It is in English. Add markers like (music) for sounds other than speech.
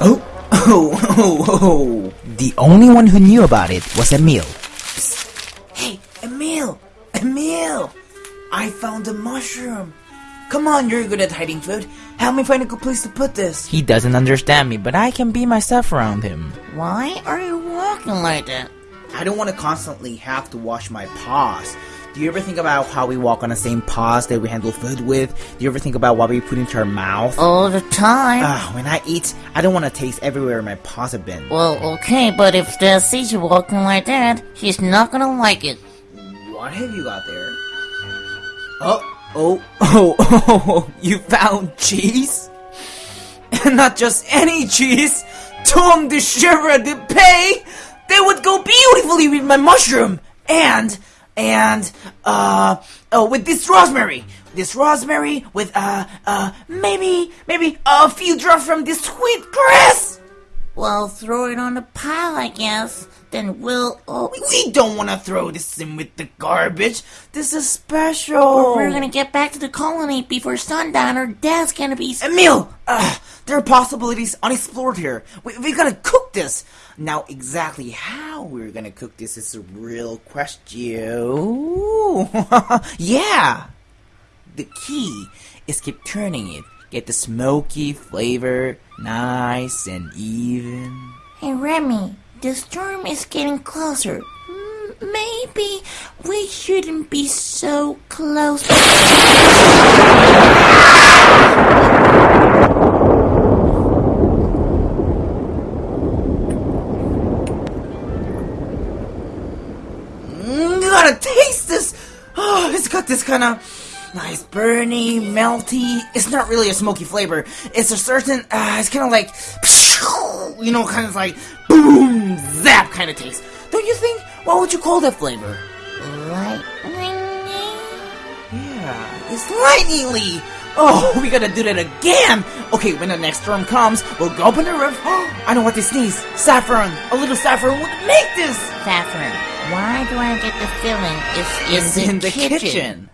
Oh, oh, oh. oh. The only one who knew about it was Emile. Hey, Emile! Emile! I found a mushroom! Come on, you're good at hiding food. Help me find a good place to put this. He doesn't understand me, but I can be myself around him. Why are you walking like that? I don't want to constantly have to wash my paws. Do you ever think about how we walk on the same paws that we handle food with? Do you ever think about what we put into our mouth? All the time. Ah, when I eat, I don't want to taste everywhere my paws have been. well, okay, but if Dad sees you walking like that, he's not gonna like it. What have you got there? Oh, oh, oh, oh, you found cheese? And (laughs) not just any cheese! Tomme de chèvre de pays! They would go beautifully with my mushroom! And, and, uh, oh, with this rosemary! This rosemary with, uh, uh, maybe, maybe a few drops from this sweet grass! Well, throw it on the pile, I guess. Then we'll. Oh, We don't want to throw this in with the garbage. This is special. we're gonna get back to the colony before sundown, or Dad's gonna be. Emile, uh, there are possibilities unexplored here. We, we gotta cook this. Now, exactly how we're gonna cook this is a real question. (laughs) yeah. The key is keep turning it. Get the smoky flavor nice and even. Hey, Remy, the storm is getting closer. Maybe we shouldn't be so close. Mm, you gotta this. Oh, it's got this kind of nice burny, melty. It's not really a smoky flavor. It's a certain. Uh, it's kind of like, you know, kind of like boom, zap kind of taste. Don't you think? What would you call that flavor? Lightning. Yeah, it's lightningly. Oh, we gotta do that again. Okay, when the next storm comes, we'll go up in the roof. (gasps) I know what to sneeze. Saffron. A little saffron would make this. Saffron, why do I get the feeling it's in, It's the, in the kitchen? kitchen.